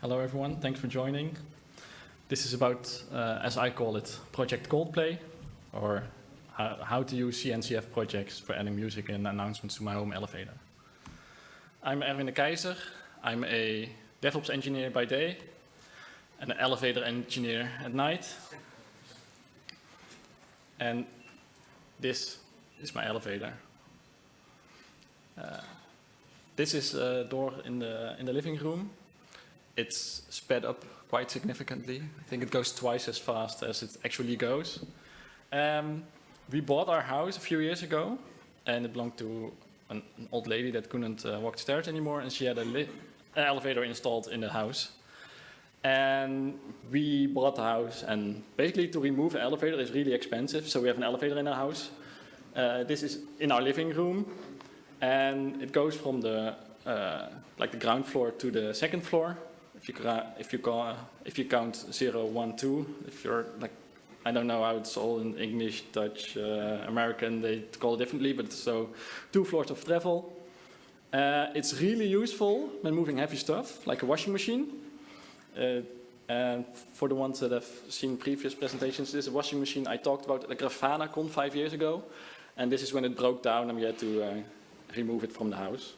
Hello everyone, thanks for joining. This is about, uh, as I call it, Project Coldplay, or how, how to use CNCF projects for adding music and announcements to my home elevator. I'm Erwin de Keizer. I'm a DevOps engineer by day and an elevator engineer at night. And this is my elevator. Uh, this is a door in the, in the living room. It's sped up quite significantly. I think it goes twice as fast as it actually goes. Um, we bought our house a few years ago and it belonged to an, an old lady that couldn't uh, walk the stairs anymore and she had an elevator installed in the house. And we bought the house and basically to remove an elevator is really expensive. So we have an elevator in our house. Uh, this is in our living room and it goes from the uh, like the ground floor to the second floor. If you if you call, if you count zero, one, two, if you're like I don't know how it's all in English, Dutch, uh, American, they call it differently, but so two floors of travel. Uh, it's really useful when moving heavy stuff, like a washing machine. Uh, and for the ones that have seen previous presentations, this is a washing machine I talked about at the Grafana Con five years ago. And this is when it broke down and we had to uh, remove it from the house.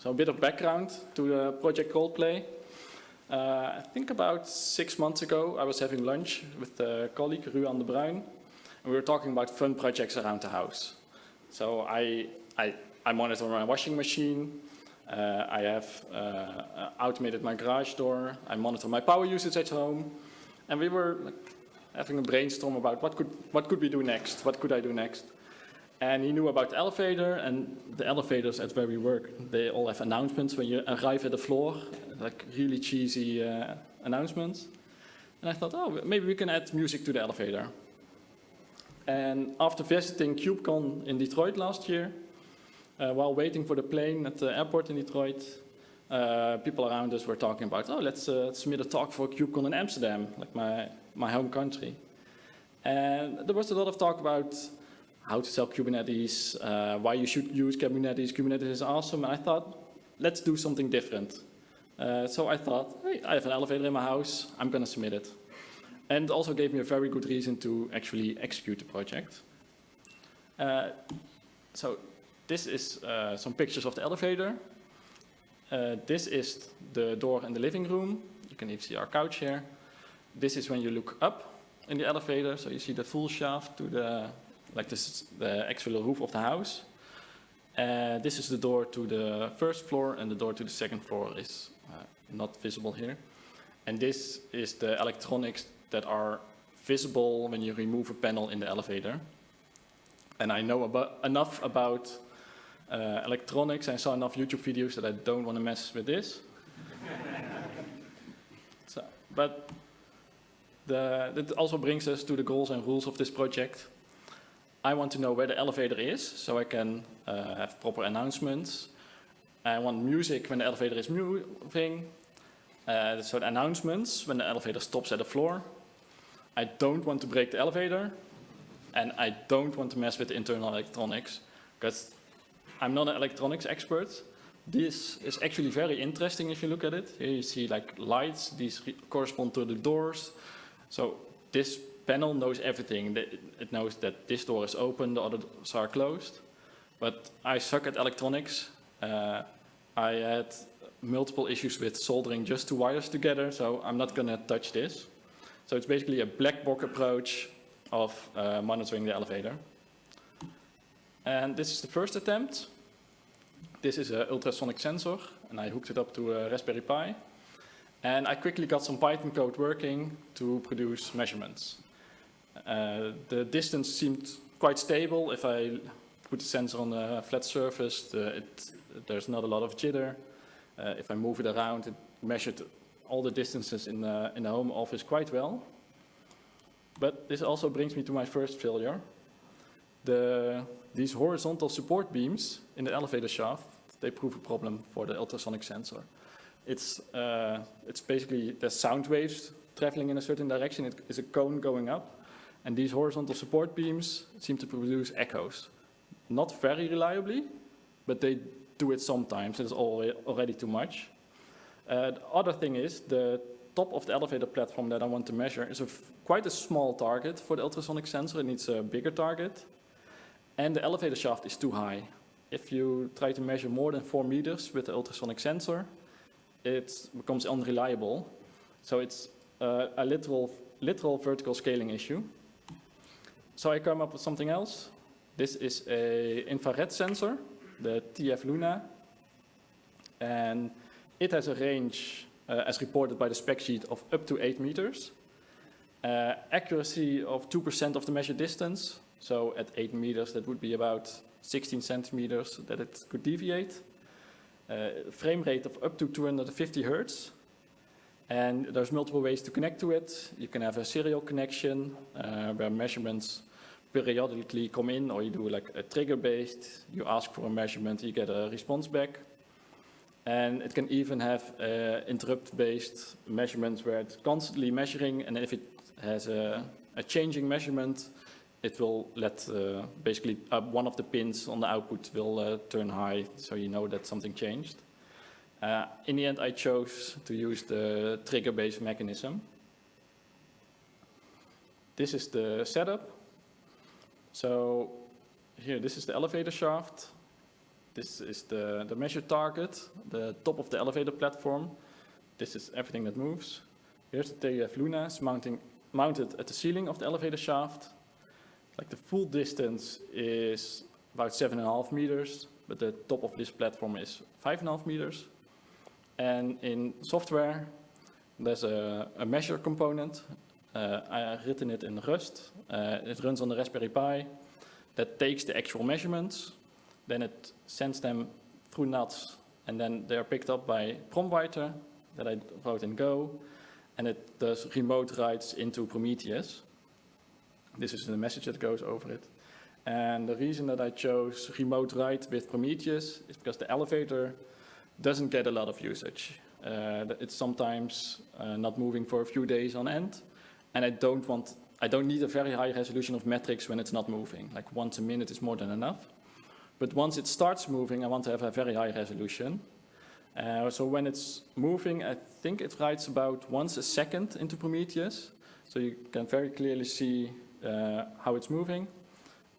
So a bit of background to the project Coldplay. Uh, I think about six months ago, I was having lunch with a colleague, Ruan de Bruin, and we were talking about fun projects around the house. So I, I, I monitor my washing machine, uh, I have uh, automated my garage door, I monitor my power usage at home, and we were like, having a brainstorm about what could, what could we do next, what could I do next. And he knew about the elevator, and the elevators at where we work, they all have announcements when you arrive at the floor, like really cheesy uh, announcements. And I thought, oh, maybe we can add music to the elevator. And after visiting KubeCon in Detroit last year, uh, while waiting for the plane at the airport in Detroit, uh, people around us were talking about, oh, let's uh, submit a talk for KubeCon in Amsterdam, like my, my home country. And there was a lot of talk about how to sell Kubernetes, uh, why you should use Kubernetes. Kubernetes is awesome. And I thought, let's do something different. Uh, so I thought, hey, I have an elevator in my house. I'm going to submit it. And also gave me a very good reason to actually execute the project. Uh, so this is uh, some pictures of the elevator. Uh, this is the door in the living room. You can even see our couch here. This is when you look up in the elevator. So you see the full shaft to the like this is the actual roof of the house. Uh, this is the door to the first floor and the door to the second floor is uh, not visible here. And this is the electronics that are visible when you remove a panel in the elevator. And I know about, enough about uh, electronics, I saw enough YouTube videos that I don't want to mess with this. so, but the, that also brings us to the goals and rules of this project. I want to know where the elevator is, so I can uh, have proper announcements. I want music when the elevator is moving, uh, so the announcements when the elevator stops at the floor. I don't want to break the elevator, and I don't want to mess with the internal electronics, because I'm not an electronics expert. This is actually very interesting if you look at it. Here you see like lights, these correspond to the doors. So this panel knows everything. It knows that this door is open, the others are closed. But I suck at electronics. Uh, I had multiple issues with soldering just two wires together, so I'm not going to touch this. So it's basically a black box approach of uh, monitoring the elevator. And this is the first attempt. This is an ultrasonic sensor, and I hooked it up to a Raspberry Pi. And I quickly got some Python code working to produce measurements. Uh, the distance seemed quite stable. If I put the sensor on a flat surface, the, it, there's not a lot of jitter. Uh, if I move it around, it measured all the distances in the, in the home office quite well. But this also brings me to my first failure. The, these horizontal support beams in the elevator shaft, they prove a problem for the ultrasonic sensor. It's, uh, it's basically the sound waves traveling in a certain direction. It is a cone going up. And these horizontal support beams seem to produce echoes. Not very reliably, but they do it sometimes. It's already too much. Uh, the other thing is the top of the elevator platform that I want to measure is a quite a small target for the ultrasonic sensor. It needs a bigger target. And the elevator shaft is too high. If you try to measure more than four meters with the ultrasonic sensor, it becomes unreliable. So it's uh, a literal, literal vertical scaling issue. So I come up with something else. This is a infrared sensor, the TF Luna. And it has a range, uh, as reported by the spec sheet, of up to 8 meters. Uh, accuracy of 2% of the measured distance. So at 8 meters, that would be about 16 centimeters that it could deviate. Uh, frame rate of up to 250 hertz. And there's multiple ways to connect to it. You can have a serial connection uh, where measurements periodically come in or you do like a trigger based. You ask for a measurement, you get a response back. And it can even have uh, interrupt based measurements where it's constantly measuring and if it has a, a changing measurement, it will let uh, basically uh, one of the pins on the output will uh, turn high so you know that something changed. Uh, in the end, I chose to use the trigger-based mechanism. This is the setup. So here, this is the elevator shaft. This is the, the measure target, the top of the elevator platform. This is everything that moves. Here's the TF Luna, it's mounting, mounted at the ceiling of the elevator shaft. Like the full distance is about seven and a half meters, but the top of this platform is five and a half meters. And in software, there's a, a measure component. I've written it in Rust. Uh, it runs on the Raspberry Pi that takes the actual measurements, then it sends them through NATS, and then they're picked up by PromWriter that I wrote in Go, and it does remote writes into Prometheus. This is the message that goes over it. And the reason that I chose remote write with Prometheus is because the elevator doesn't get a lot of usage. Uh, it's sometimes uh, not moving for a few days on end, and I don't want, I don't need a very high resolution of metrics when it's not moving. Like once a minute is more than enough. But once it starts moving, I want to have a very high resolution. Uh, so when it's moving, I think it writes about once a second into Prometheus. So you can very clearly see uh, how it's moving.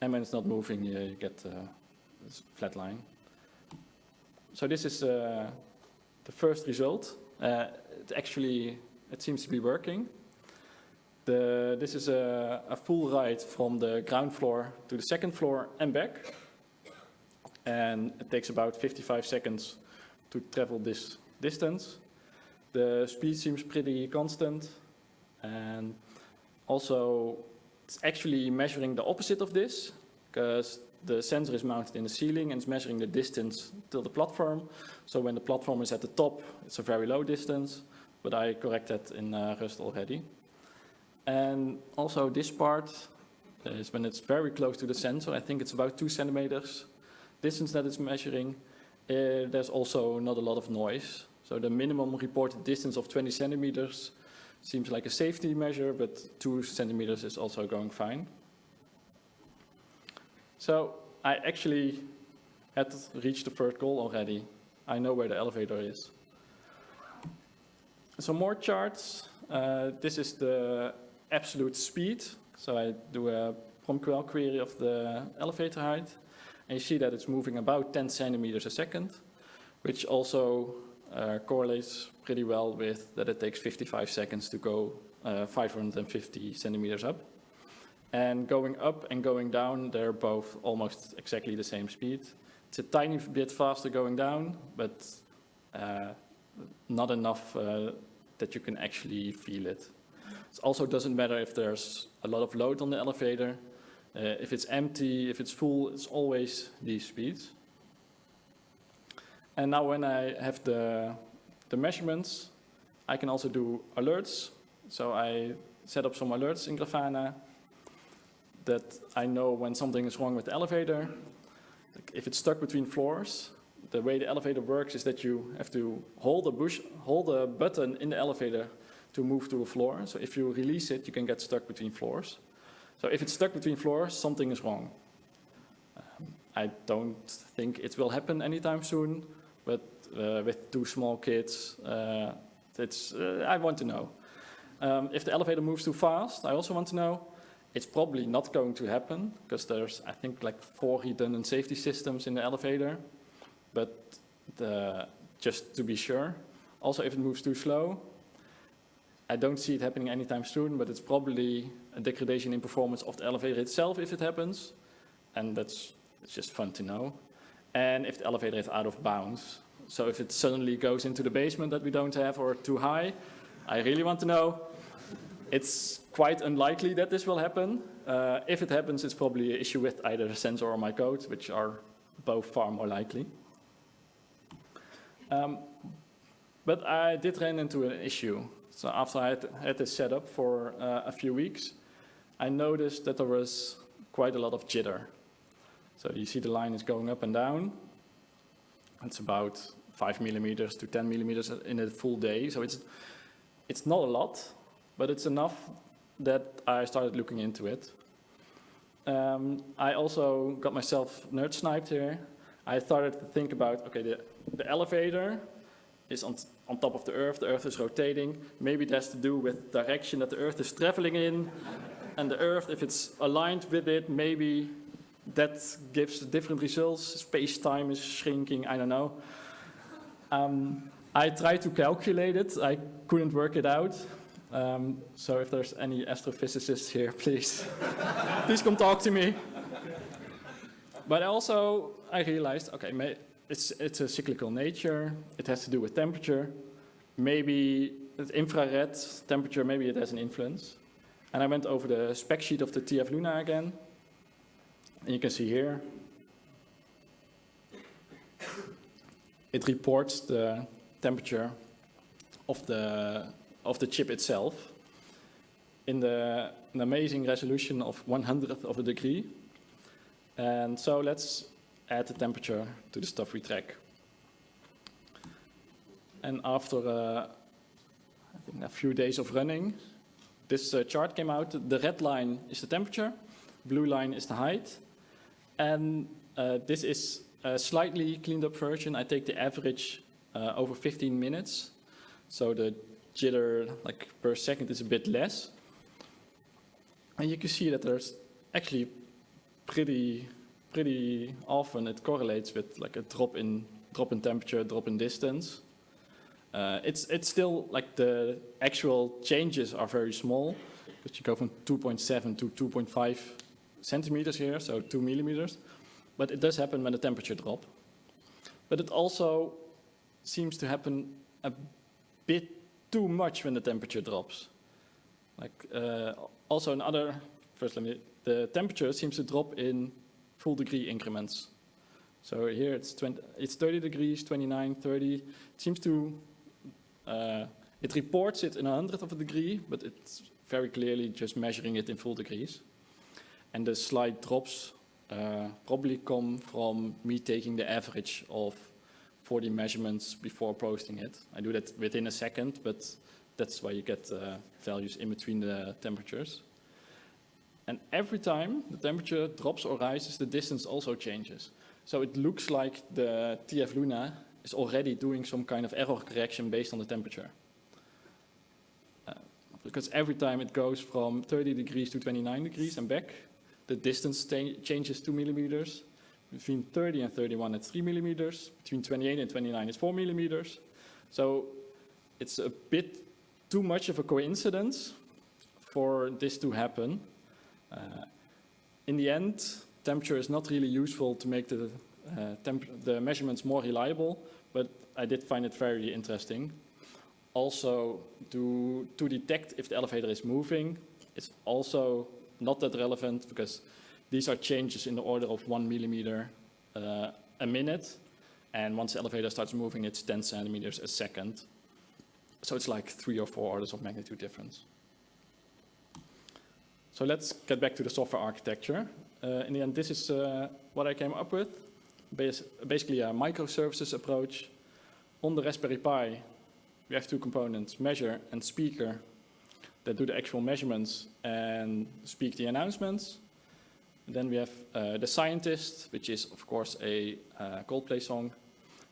And when it's not moving, you, you get uh, a flat line. So this is uh, the first result. Uh, it actually, it seems to be working. The, this is a, a, full ride from the ground floor to the second floor and back. And it takes about 55 seconds to travel this distance. The speed seems pretty constant. And also, it's actually measuring the opposite of this, because the sensor is mounted in the ceiling and it's measuring the distance till the platform. So when the platform is at the top, it's a very low distance, but I corrected in uh, Rust already. And also this part is when it's very close to the sensor, I think it's about two centimeters distance that it's measuring, uh, there's also not a lot of noise. So the minimum reported distance of 20 centimeters seems like a safety measure, but two centimeters is also going fine. So I actually had reached the third goal already. I know where the elevator is. Some more charts. Uh, this is the absolute speed. So I do a PromQL query of the elevator height. And you see that it's moving about 10 centimeters a second, which also uh, correlates pretty well with that it takes 55 seconds to go uh, 550 centimeters up. And going up and going down, they're both almost exactly the same speed. It's a tiny bit faster going down, but uh, not enough uh, that you can actually feel it. It also doesn't matter if there's a lot of load on the elevator. Uh, if it's empty, if it's full, it's always these speeds. And now when I have the, the measurements, I can also do alerts. So I set up some alerts in Grafana that I know when something is wrong with the elevator. If it's stuck between floors, the way the elevator works is that you have to hold a, bush, hold a button in the elevator to move to a floor. So if you release it, you can get stuck between floors. So if it's stuck between floors, something is wrong. Um, I don't think it will happen anytime soon, but uh, with two small kids. Uh, it's, uh, I want to know. Um, if the elevator moves too fast, I also want to know. It's probably not going to happen because there's, I think, like four redundant safety systems in the elevator. But the, just to be sure. Also, if it moves too slow, I don't see it happening anytime soon, but it's probably a degradation in performance of the elevator itself if it happens. And that's it's just fun to know. And if the elevator is out of bounds. So if it suddenly goes into the basement that we don't have or too high, I really want to know. It's quite unlikely that this will happen. Uh, if it happens, it's probably an issue with either the sensor or my code, which are both far more likely. Um, but I did run into an issue. So after I had, had this set up for uh, a few weeks, I noticed that there was quite a lot of jitter. So you see the line is going up and down. It's about 5 millimeters to 10 millimeters in a full day. So it's, it's not a lot, but it's enough that I started looking into it. Um, I also got myself nerd sniped here. I started to think about, okay, the, the elevator is on, on top of the Earth, the Earth is rotating. Maybe it has to do with direction that the Earth is traveling in. And the Earth, if it's aligned with it, maybe that gives different results. Space-time is shrinking, I don't know. Um, I tried to calculate it. I couldn't work it out. Um, so if there's any astrophysicists here, please, please come talk to me. But also, I realized, okay, it's, it's a cyclical nature. It has to do with temperature. Maybe infrared temperature, maybe it has an influence. And I went over the spec sheet of the TF Luna again. And you can see here, it reports the temperature of the, of the chip itself in the, an amazing resolution of 100th of a degree. And so let's add the temperature to the stuff we track. And after uh, a few days of running, this uh, chart came out. The red line is the temperature, blue line is the height. And uh, this is a slightly cleaned up version. I take the average uh, over 15 minutes. So the jitter like per second is a bit less. And you can see that there's actually pretty pretty often it correlates with like a drop in drop in temperature, drop in distance. Uh, it's it's still like the actual changes are very small because you go from 2.7 to 2.5 centimeters here, so two millimeters. But it does happen when the temperature drop. But it also seems to happen a bit too much when the temperature drops. Like uh, also another, first let me, the temperature seems to drop in full degree increments. So here it's, 20, it's 30 degrees, 29, 30. It seems to, uh, it reports it in a hundredth of a degree, but it's very clearly just measuring it in full degrees. And the slight drops uh, probably come from me taking the average of 40 measurements before posting it. I do that within a second, but that's why you get uh, values in between the temperatures. And every time the temperature drops or rises, the distance also changes. So it looks like the TF Luna is already doing some kind of error correction based on the temperature. Uh, because every time it goes from 30 degrees to 29 degrees and back, the distance changes 2 millimeters. Between 30 and 31 it's 3 millimeters. Between 28 and 29 it's 4 millimeters. So it's a bit too much of a coincidence for this to happen. Uh, in the end, temperature is not really useful to make the, uh, the measurements more reliable, but I did find it very interesting. Also, to, to detect if the elevator is moving, it's also not that relevant because these are changes in the order of one millimeter uh, a minute. And once the elevator starts moving, it's 10 centimeters a second. So it's like three or four orders of magnitude difference. So let's get back to the software architecture. Uh, in the end, this is uh, what I came up with. Bas basically a microservices approach. On the Raspberry Pi, we have two components, measure and speaker, that do the actual measurements and speak the announcements. And then we have uh, the scientist, which is of course a uh, Coldplay song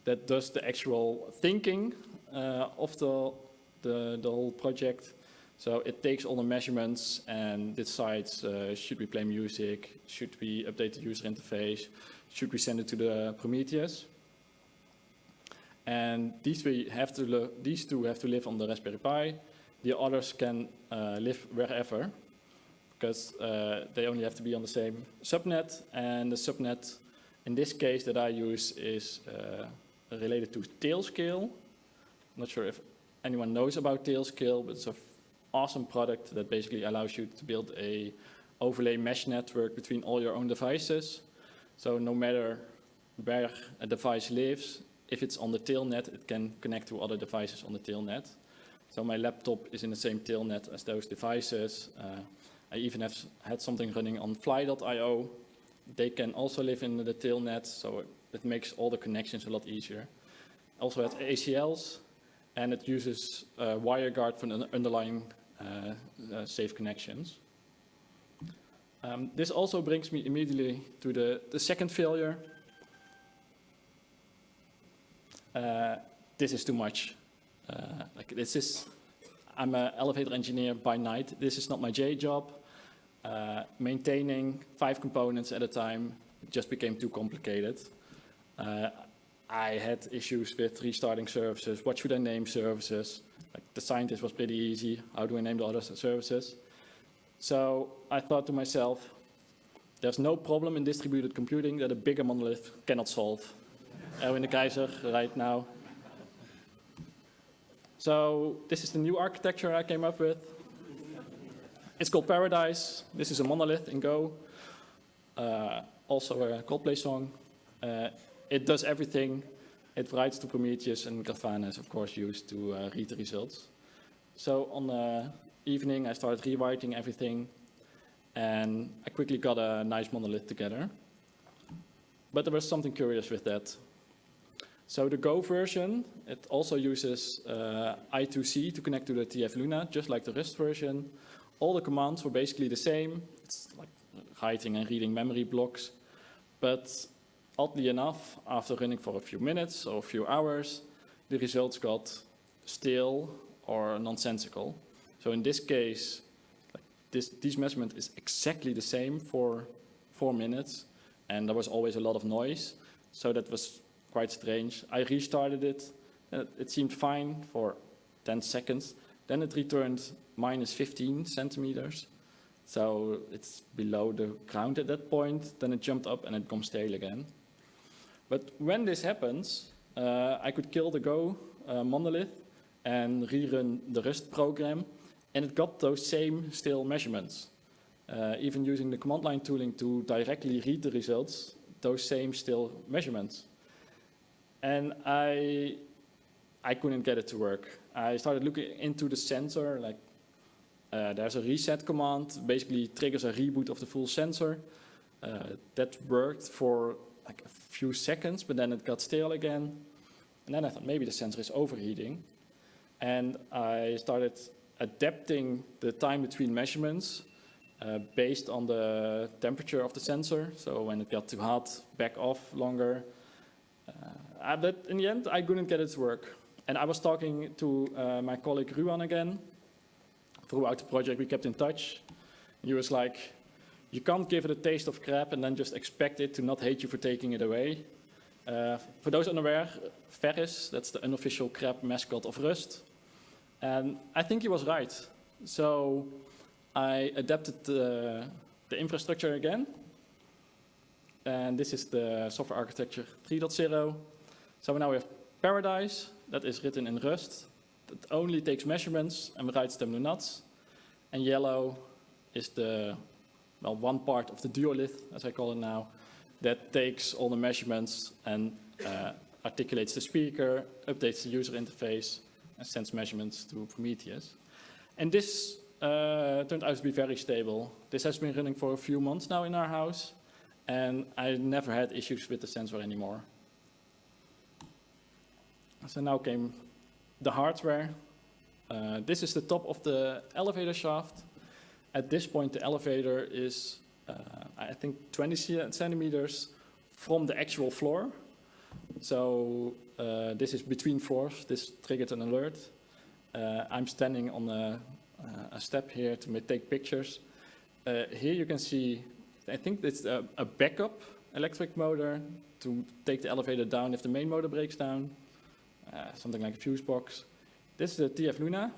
that does the actual thinking uh, of the, the, the whole project. So it takes all the measurements and decides, uh, should we play music, should we update the user interface, should we send it to the Prometheus. And these, three have to these two have to live on the Raspberry Pi. The others can uh, live wherever because uh, they only have to be on the same subnet. And the subnet, in this case that I use, is uh, related to Tailscale. I'm not sure if anyone knows about Tailscale, but it's an awesome product that basically allows you to build a overlay mesh network between all your own devices. So no matter where a device lives, if it's on the tailnet, it can connect to other devices on the tailnet. So my laptop is in the same tailnet as those devices. Uh, I even have had something running on fly.io. They can also live in the tailnet, so it makes all the connections a lot easier. Also has ACLs, and it uses uh, WireGuard for the underlying safe connections. Um, this also brings me immediately to the, the second failure. Uh, this is too much. Uh, like this is, I'm an elevator engineer by night. This is not my J job. Uh, maintaining five components at a time just became too complicated. Uh, I had issues with restarting services. What should I name services? Like the scientist was pretty easy. How do I name the other services? So I thought to myself, there's no problem in distributed computing that a bigger monolith cannot solve. Erwin de Keizer right now. So this is the new architecture I came up with. It's called Paradise. This is a monolith in Go. Uh, also a Coldplay song. Uh, it does everything. It writes to Prometheus and Grafana is of course used to uh, read the results. So on the evening I started rewriting everything and I quickly got a nice monolith together. But there was something curious with that. So the Go version, it also uses uh, I2C to connect to the TF Luna, just like the Rust version. All the commands were basically the same. It's like writing and reading memory blocks. But oddly enough, after running for a few minutes or a few hours, the results got stale or nonsensical. So in this case, this, this measurement is exactly the same for four minutes, and there was always a lot of noise. So that was quite strange. I restarted it, and it seemed fine for 10 seconds. Then it returned minus 15 centimeters. So it's below the ground at that point. Then it jumped up and it comes stale again. But when this happens, uh, I could kill the Go uh, monolith and rerun the Rust program. And it got those same stale measurements. Uh, even using the command line tooling to directly read the results, those same stale measurements. And I, I couldn't get it to work. I started looking into the sensor, like uh, there's a reset command, basically triggers a reboot of the full sensor. Uh, that worked for like a few seconds, but then it got stale again. And then I thought maybe the sensor is overheating. And I started adapting the time between measurements uh, based on the temperature of the sensor. So when it got too hot, back off longer. Uh, but in the end, I couldn't get it to work. And I was talking to uh, my colleague Ruan again. Throughout the project, we kept in touch. He was like, you can't give it a taste of crap and then just expect it to not hate you for taking it away. Uh, for those unaware, Ferris, that's the unofficial crab mascot of Rust. And I think he was right. So I adapted the, the infrastructure again. And this is the software architecture 3.0. So now we have Paradise, that is written in Rust. That only takes measurements and writes them to NATS. And yellow is the, well, one part of the duolith, as I call it now, that takes all the measurements and uh, articulates the speaker, updates the user interface, and sends measurements to Prometheus. And this uh, turned out to be very stable. This has been running for a few months now in our house, and I never had issues with the sensor anymore. So now came the hardware. Uh, this is the top of the elevator shaft. At this point, the elevator is, uh, I think, 20 centimeters from the actual floor. So Uh, this is between floors. This triggered an alert. Uh, I'm standing on a, a, step here to take pictures. Uh, here you can see, I think it's a, a, backup electric motor to take the elevator down if the main motor breaks down, uh, something like a fuse box. This is the TF Luna.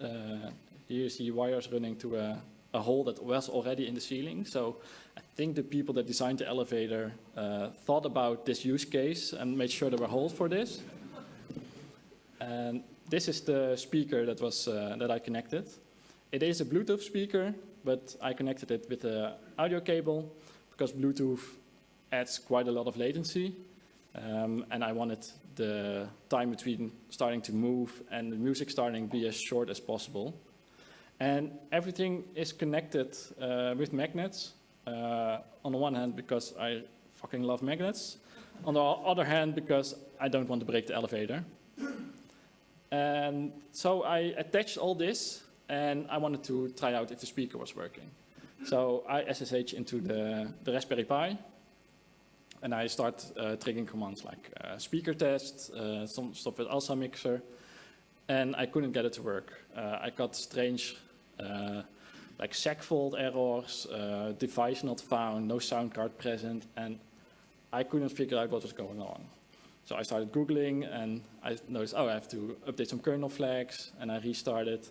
Uh, here you see wires running to a, a hole that was already in the ceiling. So I think the people that designed the elevator uh, thought about this use case and made sure there were holes for this. And this is the speaker that was uh, that I connected. It is a Bluetooth speaker, but I connected it with an audio cable because Bluetooth adds quite a lot of latency. Um, and I wanted the time between starting to move and the music starting to be as short as possible. And everything is connected uh, with magnets. Uh, on the one hand, because I fucking love magnets. On the other hand, because I don't want to break the elevator. And so I attached all this, and I wanted to try out if the speaker was working. So I SSH into the, the Raspberry Pi, and I start uh, triggering commands like uh, speaker test, uh, some stuff with ALSA mixer, and I couldn't get it to work. Uh, I got strange like segfault errors, uh, device not found, no sound card present, and I couldn't figure out what was going on. So I started Googling and I noticed, oh, I have to update some kernel flags and I restarted.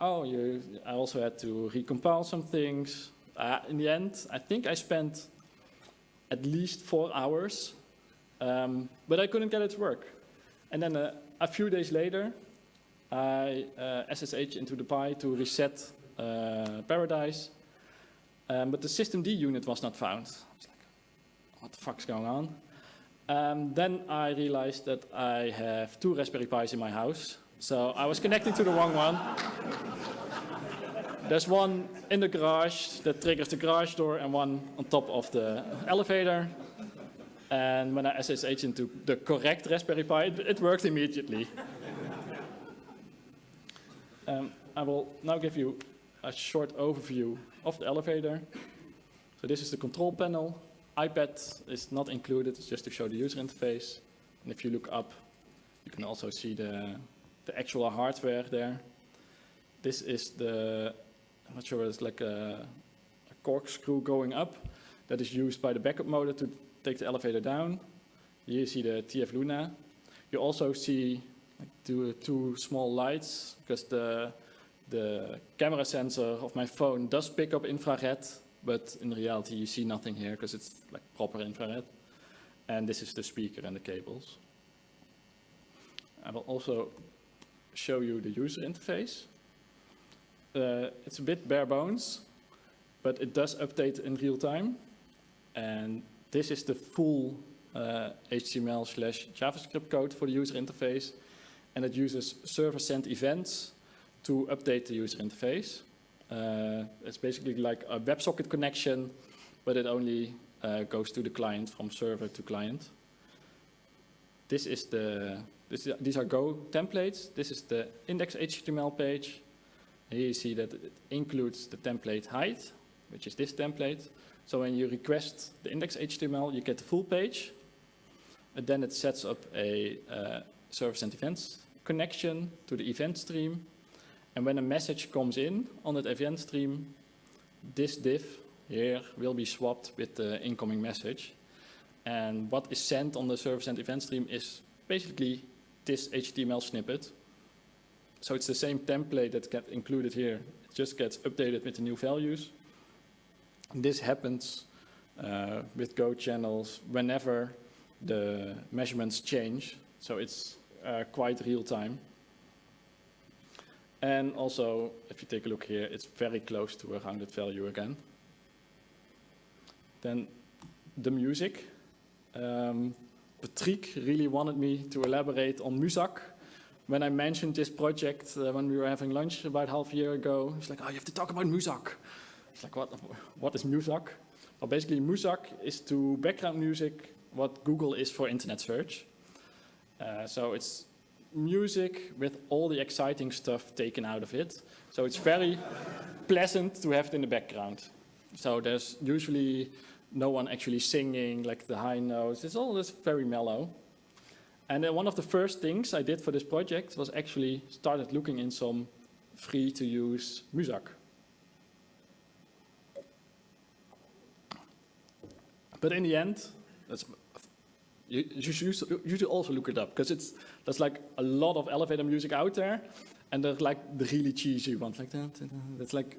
Oh, you, I also had to recompile some things. Uh, in the end, I think I spent at least four hours, um, but I couldn't get it to work. And then uh, a few days later, I uh, SSH into the Pi to reset uh, Paradise, um, but the systemd unit was not found. Was like, what the fuck's going on? Um, then I realized that I have two Raspberry Pis in my house. So I was connecting to the wrong one. There's one in the garage that triggers the garage door and one on top of the elevator. And when I SSH into the correct Raspberry Pi, it, it worked immediately. Um, I will now give you a short overview of the elevator. So this is the control panel. iPad is not included, it's just to show the user interface. And if you look up, you can also see the, the actual hardware there. This is the, I'm not sure, it's like a, a corkscrew going up that is used by the backup motor to take the elevator down. Here you see the TF Luna. You also see two, two small lights because the, the camera sensor of my phone does pick up infrared, but in reality you see nothing here because it's like proper infrared. And this is the speaker and the cables. I will also show you the user interface. Uh, it's a bit bare bones, but it does update in real time. And this is the full uh, HTML slash JavaScript code for the user interface and it uses server-sent events to update the user interface. Uh, it's basically like a WebSocket connection, but it only uh, goes to the client from server to client. This is the, this, these are Go templates. This is the index HTML page. Here you see that it includes the template height, which is this template. So when you request the index HTML, you get the full page. And then it sets up a uh, server-sent events connection to the event stream. And when a message comes in on that event stream, this div here will be swapped with the incoming message. And what is sent on the server-sent event stream is basically this HTML snippet. So it's the same template that gets included here. It just gets updated with the new values. And this happens uh, with Go channels whenever the measurements change. So it's quite real time. And also, if you take a look here, it's very close to a rounded value again. Then the music. Um, Patrick really wanted me to elaborate on Muzak. When I mentioned this project uh, when we were having lunch about half a year ago, he's like, oh, you have to talk about Muzak. It's like, what, what is Muzak? Well, basically, Muzak is to background music what Google is for internet search. Uh, so it's music with all the exciting stuff taken out of it. So it's very pleasant to have it in the background. So there's usually no one actually singing like the high notes. It's all just very mellow. And then one of the first things I did for this project was actually started looking in some free to use Muzak. But in the end, that's, you, you, should, you should also look it up because it's there's like a lot of elevator music out there, and there's like the really cheesy ones like that. That's like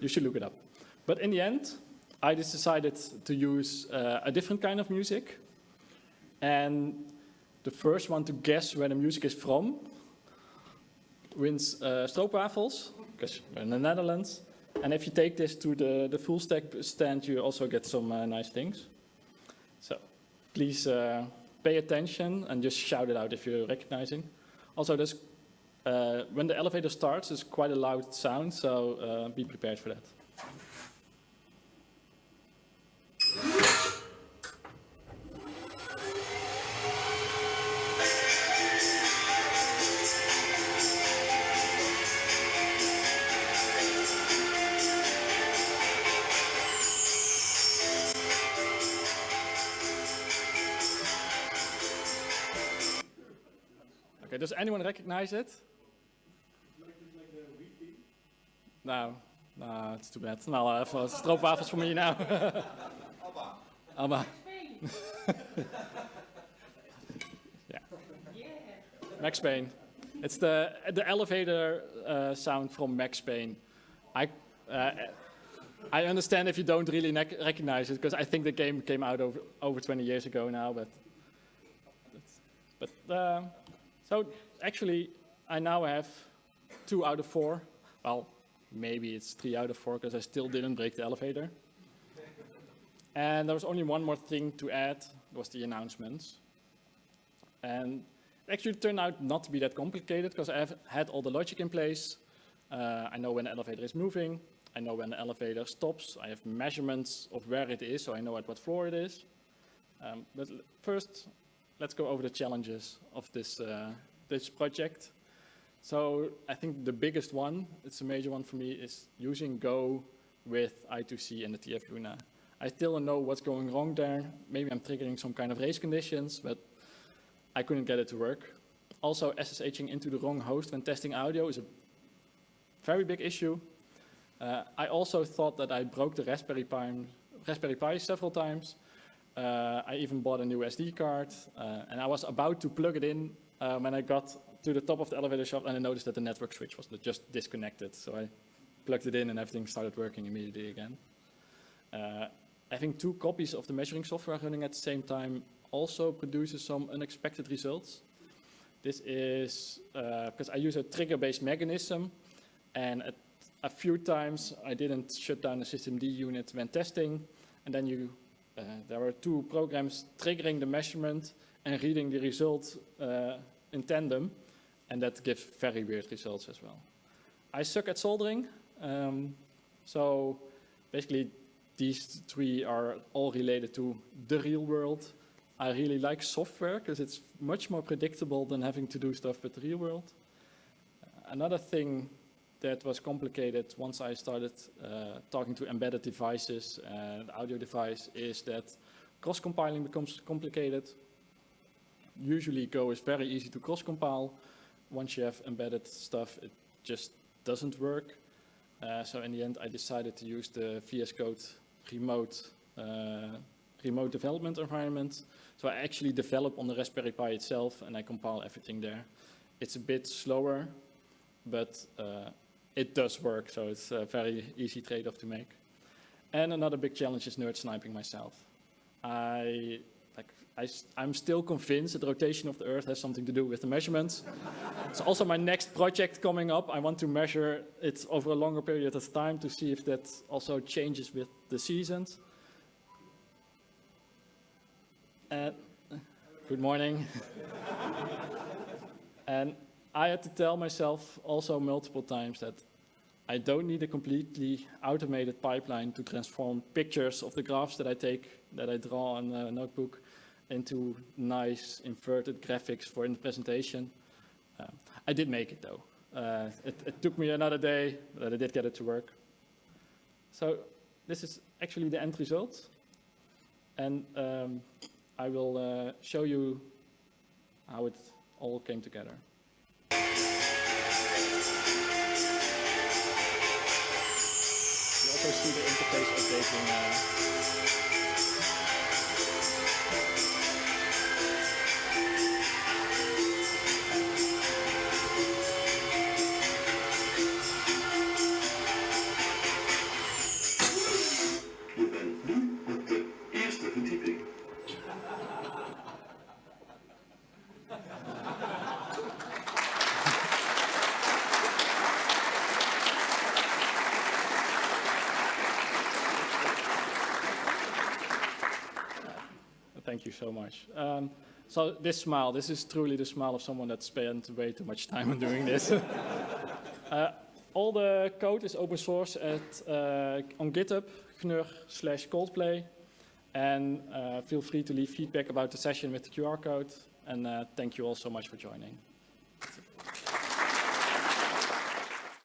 you should look it up. But in the end, I just decided to use uh, a different kind of music, and the first one to guess where the music is from wins uh, stroopwafels, because we're in the Netherlands. And if you take this to the, the full stack stand, you also get some uh, nice things. So please uh, pay attention and just shout it out if you're recognizing. Also, there's, uh, when the elevator starts, it's quite a loud sound, so uh, be prepared for that. Does anyone recognize it? No, no, it's too bad. Nou, even stroopwafels for me now. Abba. Abba. yeah. Max Payne. It's the the elevator uh, sound from Max Payne. I uh, I understand if you don't really recognize it because I think the game came out over over 20 years ago now, but but. Uh, so actually, I now have two out of four. Well, maybe it's three out of four because I still didn't break the elevator. and there was only one more thing to add, was the announcements. And it actually turned out not to be that complicated because I have had all the logic in place. Uh, I know when the elevator is moving. I know when the elevator stops. I have measurements of where it is, so I know at what floor it is. Um, but first, let's go over the challenges of this, uh, this project. So I think the biggest one, it's a major one for me, is using Go with I2C and the TF Luna. I still don't know what's going wrong there. Maybe I'm triggering some kind of race conditions, but I couldn't get it to work. Also, SSHing into the wrong host when testing audio is a very big issue. Uh, I also thought that I broke the Raspberry Pi, Raspberry Pi several times, uh, I even bought a new SD card, uh, and I was about to plug it in uh, when I got to the top of the elevator shaft, and I noticed that the network switch was just disconnected. So I plugged it in, and everything started working immediately again. having two copies of the measuring software running at the same time also produces some unexpected results. This is because I use a trigger-based mechanism, and at a few times I didn't shut down the systemd unit when testing, and then you uh, there are two programs triggering the measurement and reading the result uh, in tandem, and that gives very weird results as well. I suck at soldering, um, so basically these three are all related to the real world. I really like software because it's much more predictable than having to do stuff with the real world. Another thing that was complicated once I started uh, talking to embedded devices and audio device is that cross-compiling becomes complicated. Usually Go is very easy to cross-compile. Once you have embedded stuff, it just doesn't work. Uh, so in the end, I decided to use the VS Code remote uh, remote development environment. So I actually develop on the Raspberry Pi itself and I compile everything there. It's a bit slower, but uh, it does work, so it's a very easy trade-off to make. And another big challenge is nerd sniping myself. I, like, I, I'm still convinced that the rotation of the Earth has something to do with the measurements. it's also my next project coming up. I want to measure it over a longer period of time to see if that also changes with the seasons. Uh, good morning. and I had to tell myself also multiple times that I don't need a completely automated pipeline to transform pictures of the graphs that I take, that I draw on a notebook, into nice inverted graphics for in the presentation. Uh, I did make it though. Uh, it, it, took me another day, but I did get it to work. So this is actually the end result. And um, I will uh, show you how it all came together. Also see the interface updating. So this smile, this is truly the smile of someone that spent way too much time on doing this. uh, all the code is open source at, uh, on GitHub, gnur slash coldplay. And uh, feel free to leave feedback about the session with the QR code. And uh, thank you all so much for joining.